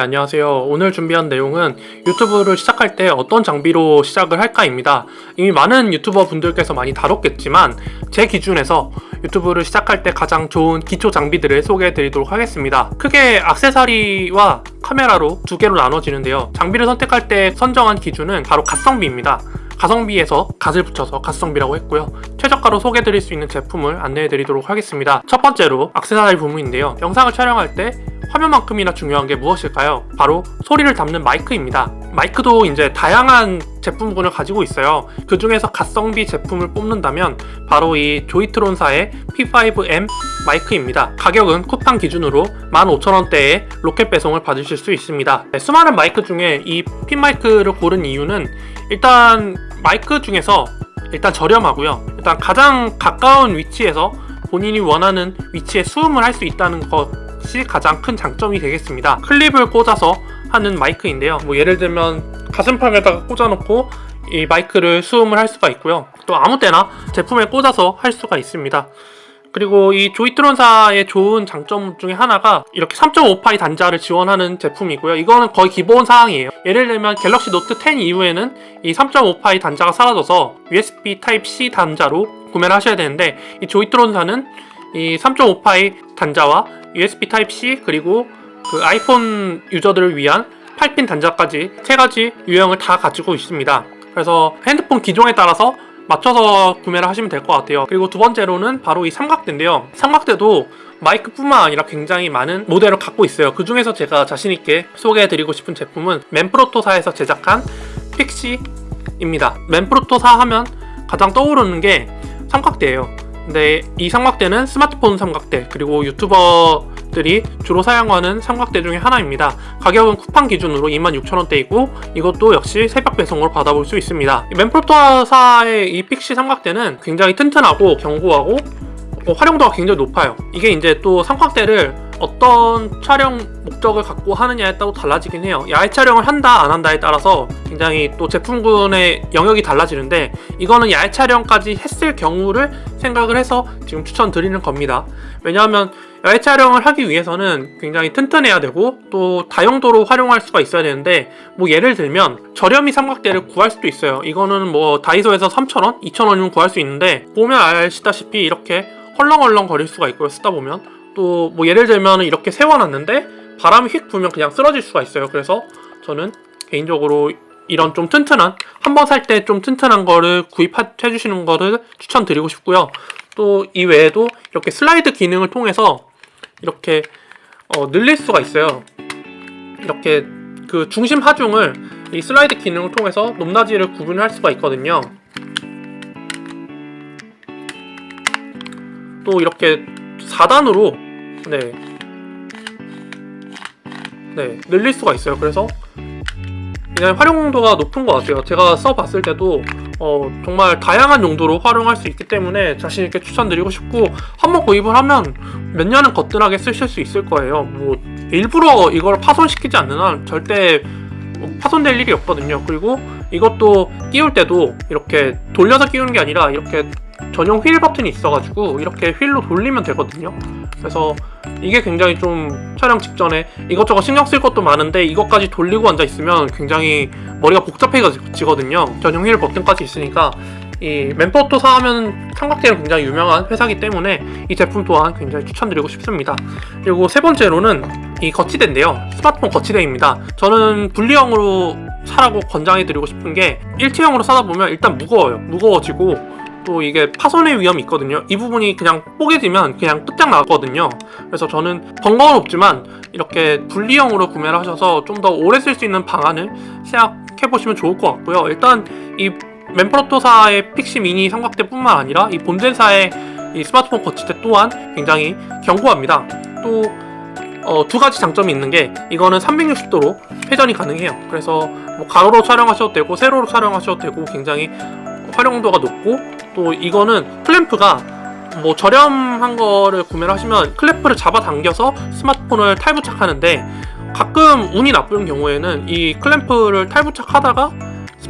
안녕하세요. 오늘 준비한 내용은 유튜브를 시작할 때 어떤 장비로 시작을 할까입니다. 이미 많은 유튜버 분들께서 많이 다뤘겠지만 제 기준에서 유튜브를 시작할 때 가장 좋은 기초 장비들을 소개해 드리도록 하겠습니다. 크게 악세사리와 카메라로 두 개로 나눠지는데요. 장비를 선택할 때 선정한 기준은 바로 가성비입니다. 가성비에서 갓을 붙여서 갓성비라고 했고요. 최저가로 소개해드릴 수 있는 제품을 안내해드리도록 하겠습니다. 첫 번째로 악세사리 부분인데요. 영상을 촬영할 때 화면만큼이나 중요한 게 무엇일까요? 바로 소리를 담는 마이크입니다. 마이크도 이제 다양한 제품군을 가지고 있어요. 그 중에서 가성비 제품을 뽑는다면 바로 이 조이트론사의 P5M 마이크입니다. 가격은 쿠팡 기준으로 15,000원대에 로켓 배송을 받으실 수 있습니다. 네, 수많은 마이크 중에 이 핀 마이크를 고른 이유는 일단 마이크 중에서 일단 저렴하고요. 일단 가장 가까운 위치에서 본인이 원하는 위치에 수음을 할 수 있다는 것이 가장 큰 장점이 되겠습니다. 클립을 꽂아서 하는 마이크인데요. 뭐 예를 들면 가슴팍에다가 꽂아놓고 이 마이크를 수음을 할 수가 있고요. 또 아무 때나 제품에 꽂아서 할 수가 있습니다. 그리고 이 조이트론사의 좋은 장점 중에 하나가 이렇게 3.5파이 단자를 지원하는 제품이고요. 이거는 거의 기본 사항이에요. 예를 들면 갤럭시 노트 10 이후에는 이 3.5파이 단자가 사라져서 USB Type-C 단자로 구매를 하셔야 되는데 이 조이트론사는 이 3.5파이 단자와 USB Type-C 그리고 그 아이폰 유저들을 위한 8핀 단자까지 세 가지 유형을 다 가지고 있습니다. 그래서 핸드폰 기종에 따라서 맞춰서 구매를 하시면 될 것 같아요. 그리고 두 번째로는 바로 이 삼각대인데요. 삼각대도 마이크뿐만 아니라 굉장히 많은 모델을 갖고 있어요. 그 중에서 제가 자신있게 소개해드리고 싶은 제품은 맨프로토사에서 제작한 픽시입니다. 맨프로토사 하면 가장 떠오르는 게 삼각대예요. 근데 이 삼각대는 스마트폰 삼각대 그리고 유튜버 들이 주로 사용하는 삼각대 중에 하나입니다. 가격은 쿠팡 기준으로 26,000원대이고 이것도 역시 새벽 배송으로 받아볼 수 있습니다. 맨프로토사의 이 픽시 삼각대는 굉장히 튼튼하고 견고하고 어, 활용도가 굉장히 높아요. 이게 이제 또 삼각대를 어떤 촬영 목적을 갖고 하느냐에 따라 달라지긴 해요. 야외 촬영을 한다 안 한다에 따라서 굉장히 또 제품군의 영역이 달라지는데 이거는 야외 촬영까지 했을 경우를 생각을 해서 지금 추천드리는 겁니다. 왜냐하면 야외 촬영을 하기 위해서는 굉장히 튼튼해야 되고 또 다용도로 활용할 수가 있어야 되는데 뭐 예를 들면 저렴이 삼각대를 구할 수도 있어요. 이거는 뭐 다이소에서 3,000원? 2,000원이면 구할 수 있는데 보면 아시다시피 이렇게 헐렁헐렁 거릴 수가 있고요. 쓰다 보면 또 뭐 예를 들면 이렇게 세워놨는데 바람이 휙 불면 그냥 쓰러질 수가 있어요. 그래서 저는 개인적으로 이런 좀 튼튼한 한 번 살 때 좀 튼튼한 거를 구입해 주시는 거를 추천드리고 싶고요. 또 이 외에도 이렇게 슬라이드 기능을 통해서 이렇게 어, 늘릴 수가 있어요. 이렇게 그 중심 하중을 이 슬라이드 기능을 통해서 높낮이를 구분할 수가 있거든요. 또 이렇게 4단으로 네, 네 늘릴 수가 있어요. 그래서 그냥 활용도가 높은 것 같아요. 제가 써봤을 때도 어, 정말 다양한 용도로 활용할 수 있기 때문에 자신있게 추천드리고 싶고 한번 구입을 하면 몇 년은 거뜬하게 쓰실 수 있을 거예요. 뭐 일부러 이걸 파손시키지 않는 한 절대 뭐 파손될 일이 없거든요. 그리고 이것도 끼울 때도 이렇게 돌려서 끼우는 게 아니라 이렇게 전용 휠 버튼이 있어가지고 이렇게 휠로 돌리면 되거든요. 그래서 이게 굉장히 좀 촬영 직전에 이것저것 신경 쓸 것도 많은데 이것까지 돌리고 앉아있으면 굉장히 머리가 복잡해지거든요. 전용 휠 버튼까지 있으니까 이 맨포토 사 하면 삼각대는 굉장히 유명한 회사기 때문에 이 제품 또한 굉장히 추천드리고 싶습니다. 그리고 세 번째로는 이 거치대인데요. 스마트폰 거치대입니다. 저는 분리형으로 사라고 권장해드리고 싶은 게 일체형으로 사다 보면 일단 무거워요. 무거워지고 또 이게 파손의 위험이 있거든요. 이 부분이 그냥 뽀개지면 그냥 끝장나거든요. 그래서 저는 번거는 없지만 이렇게 분리형으로 구매를 하셔서 좀 더 오래 쓸 수 있는 방안을 생각해보시면 좋을 것 같고요. 일단 이 맨프로토사의 픽시 미니 삼각대 뿐만 아니라 이 본젠사의 이 스마트폰 거치대 또한 굉장히 견고합니다. 또 어, 두 가지 장점이 있는 게 이거는 360도로 회전이 가능해요. 그래서 뭐 가로로 촬영하셔도 되고 세로로 촬영하셔도 되고 굉장히 활용도가 높고 또 이거는 클램프가 뭐 저렴한 거를 구매를 하시면 클램프를 잡아당겨서 스마트폰을 탈부착하는데 가끔 운이 나쁜 경우에는 이 클램프를 탈부착하다가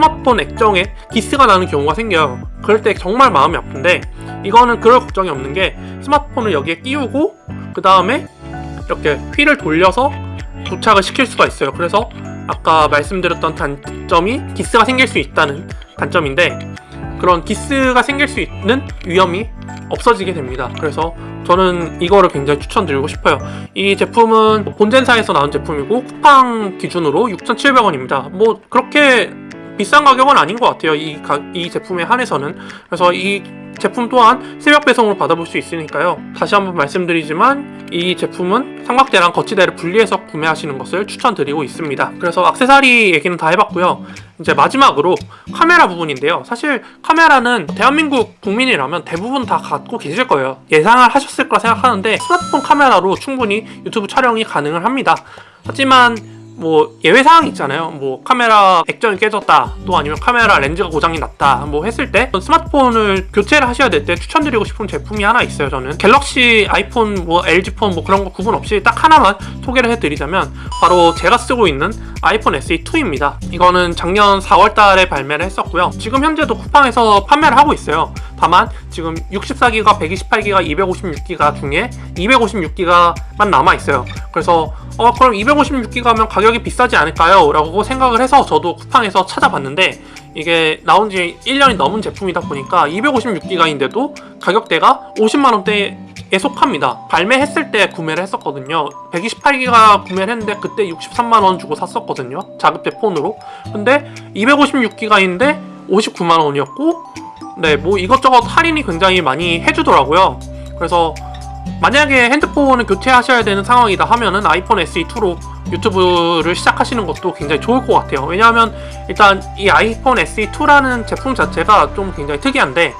스마트폰 액정에 기스가 나는 경우가 생겨요 그럴 때 정말 마음이 아픈데 이거는 그럴 걱정이 없는 게 스마트폰을 여기에 끼우고 그 다음에 이렇게 휠을 돌려서 도착을 시킬 수가 있어요. 그래서 아까 말씀드렸던 단점이 기스가 생길 수 있다는 단점인데 그런 기스가 생길 수 있는 위험이 없어지게 됩니다. 그래서 저는 이거를 굉장히 추천드리고 싶어요. 이 제품은 본젠사에서 나온 제품이고 쿠팡 기준으로 6,700원입니다. 뭐 그렇게 비싼 가격은 아닌 것 같아요. 이, 가, 이 제품에 한해서는. 그래서 이 제품 또한 새벽 배송으로 받아볼 수 있으니까요. 다시 한번 말씀드리지만 이 제품은 삼각대랑 거치대를 분리해서 구매하시는 것을 추천드리고 있습니다. 그래서 악세사리 얘기는 다 해봤고요. 이제 마지막으로 카메라 부분인데요. 사실 카메라는 대한민국 국민이라면 대부분 다 갖고 계실 거예요. 예상을 하셨을 거라 생각하는데 스마트폰 카메라로 충분히 유튜브 촬영이 가능을 합니다. 하지만 뭐 예외 사항이 있잖아요. 뭐 카메라 액정이 깨졌다, 또 아니면 카메라 렌즈가 고장이 났다, 뭐 했을 때 스마트폰을 교체를 하셔야 될 때 추천드리고 싶은 제품이 하나 있어요. 저는 갤럭시, 아이폰, 뭐 LG 폰 뭐 그런 거 구분 없이 딱 하나만 소개를 해드리자면 바로 제가 쓰고 있는 아이폰 SE 2입니다. 이거는 작년 4월 달에 발매를 했었고요. 지금 현재도 쿠팡에서 판매를 하고 있어요. 다만 지금 64기가, 128기가, 256기가 중에 256기가만 남아 있어요. 그래서 어 그럼 256기가면 가격이 비싸지 않을까요? 라고 생각을 해서 저도 쿠팡에서 찾아봤는데 이게 나온 지 1년이 넘은 제품이다 보니까 256기가인데도 가격대가 50만원대에 속합니다. 발매했을 때 구매를 했었거든요. 128기가 구매를 했는데 그때 63만원 주고 샀었거든요. 자급제 폰으로. 근데 256기가인데 59만원이었고 네, 뭐 이것저것 할인이 굉장히 많이 해주더라고요. 그래서 만약에 핸드폰을 교체하셔야 되는 상황이다 하면은 아이폰 SE2로 유튜브를 시작하시는 것도 굉장히 좋을 것 같아요. 왜냐하면 일단 이 아이폰 SE2라는 제품 자체가 좀 굉장히 특이한데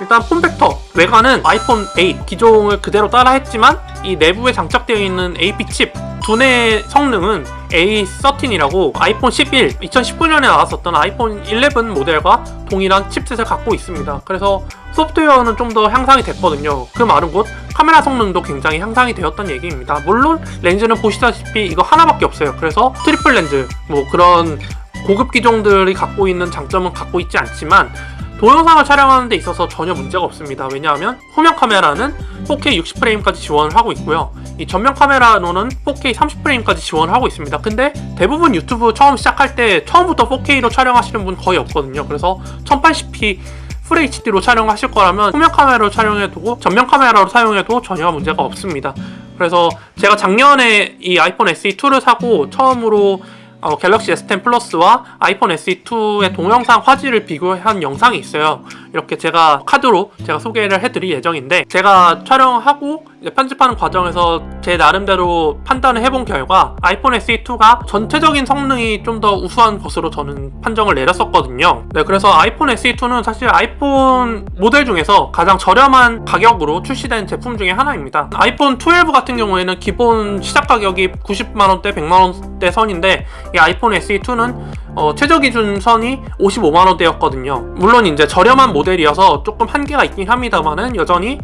일단 폼팩터 외관은 아이폰 8 기종을 그대로 따라했지만 이 내부에 장착되어 있는 AP 칩 두뇌 성능은 A13이라고 아이폰 11 2019년에 나왔었던 아이폰 11 모델과 동일한 칩셋을 갖고 있습니다. 그래서 소프트웨어는 좀 더 향상이 됐거든요. 그 말은 곧 카메라 성능도 굉장히 향상이 되었던 얘기입니다. 물론 렌즈는 보시다시피 이거 하나밖에 없어요. 그래서 트리플 렌즈 뭐 그런 고급 기종들이 갖고 있는 장점은 갖고 있지 않지만 동영상을 촬영하는 데 있어서 전혀 문제가 없습니다. 왜냐하면 후면 카메라는 4K 60프레임까지 지원을 하고 있고요. 이 전면 카메라로는 4K 30프레임까지 지원을 하고 있습니다. 근데 대부분 유튜브 처음 시작할 때 처음부터 4K로 촬영하시는 분 거의 없거든요. 그래서 1080p FHD로 촬영하실 거라면 후면 카메라로 촬영해두고 전면 카메라로 사용해도 전혀 문제가 없습니다. 그래서 제가 작년에 이 아이폰 SE2를 사고 처음으로 어, 갤럭시 S10 플러스와 아이폰 SE2의 동영상 화질을 비교한 영상이 있어요. 이렇게 제가 카드로 제가 소개를 해드릴 예정인데 제가 촬영하고 편집하는 과정에서 제 나름대로 판단을 해본 결과 아이폰 SE2가 전체적인 성능이 좀 더 우수한 것으로 저는 판정을 내렸었거든요. 네, 그래서 아이폰 SE2는 사실 아이폰 모델 중에서 가장 저렴한 가격으로 출시된 제품 중에 하나입니다. 아이폰 12 같은 경우에는 기본 시작 가격이 90만원대, 100만원대 선인데 이 아이폰 SE2는 어, 최저 기준 선이 55만원대였거든요. 물론 이제 저렴한 모델이어서 조금 한계가 있긴 합니다만은 여전히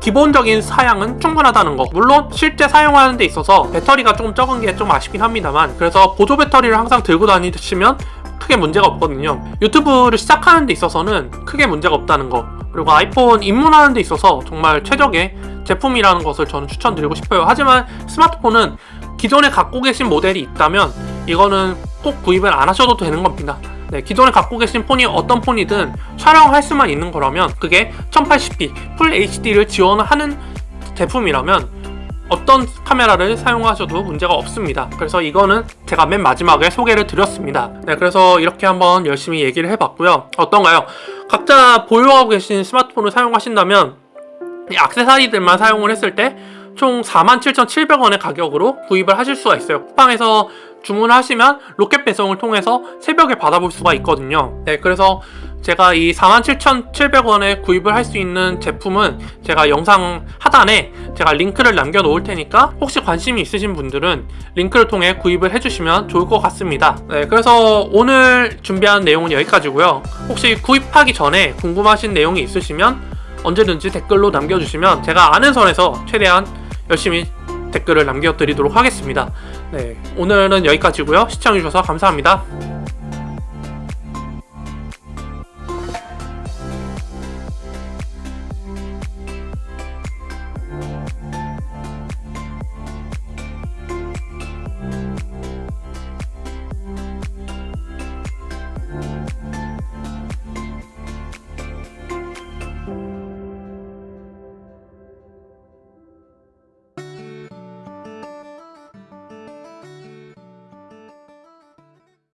기본적인 사양은 충분하다는 거. 물론 실제 사용하는 데 있어서 배터리가 조금 적은 게 좀 아쉽긴 합니다만 그래서 보조 배터리를 항상 들고 다니시면 크게 문제가 없거든요. 유튜브를 시작하는 데 있어서는 크게 문제가 없다는 거. 그리고 아이폰 입문하는 데 있어서 정말 최적의 제품이라는 것을 저는 추천드리고 싶어요. 하지만 스마트폰은 기존에 갖고 계신 모델이 있다면 이거는 꼭 구입을 안 하셔도 되는 겁니다. 네, 기존에 갖고 계신 폰이 어떤 폰이든 촬영할 수만 있는 거라면 그게 1080p 풀 HD를 지원하는 제품이라면 어떤 카메라를 사용하셔도 문제가 없습니다. 그래서 이거는 제가 맨 마지막에 소개를 드렸습니다. 네 그래서 이렇게 한번 열심히 얘기를 해봤고요. 어떤가요? 각자 보유하고 계신 스마트폰을 사용하신다면 이 악세사리들만 사용을 했을 때 총 47,700원의 가격으로 구입을 하실 수가 있어요. 쿠팡에서 주문을 하시면 로켓 배송을 통해서 새벽에 받아볼 수가 있거든요. 네 그래서 제가 이 47,700원에 구입을 할 수 있는 제품은 제가 영상 하단에 제가 링크를 남겨 놓을 테니까 혹시 관심이 있으신 분들은 링크를 통해 구입을 해주시면 좋을 것 같습니다. 네 그래서 오늘 준비한 내용은 여기까지고요. 혹시 구입하기 전에 궁금하신 내용이 있으시면 언제든지 댓글로 남겨주시면 제가 아는 선에서 최대한 열심히 댓글을 남겨드리도록 하겠습니다. 네, 오늘은 여기까지고요. 시청해주셔서 감사합니다.